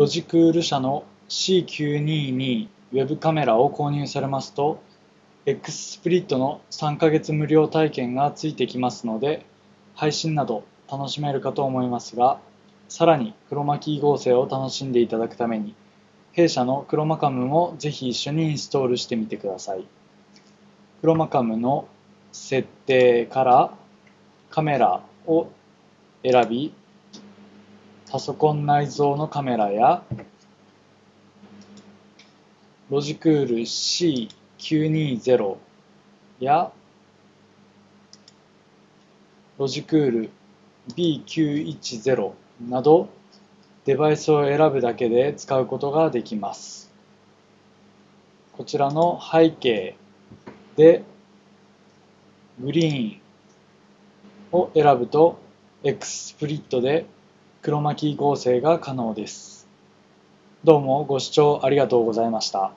ロジクール社の C922 ウェブカメラを購入されますと X スプリットの3ヶ月無料体験がついてきますので配信など楽しめるかと思いますがさらにクロマキー合成を楽しんでいただくために弊社のクロマカムもぜひ一緒にインストールしてみてください。クロマカムの設定からカメラを選びパソコン内蔵のカメラやロジクール C920 やロジクール B910 などデバイスを選ぶだけで使うことができます。こちらの背景でグリーンを選ぶと X スプリットで黒巻合成が可能です。どうもご視聴ありがとうございました。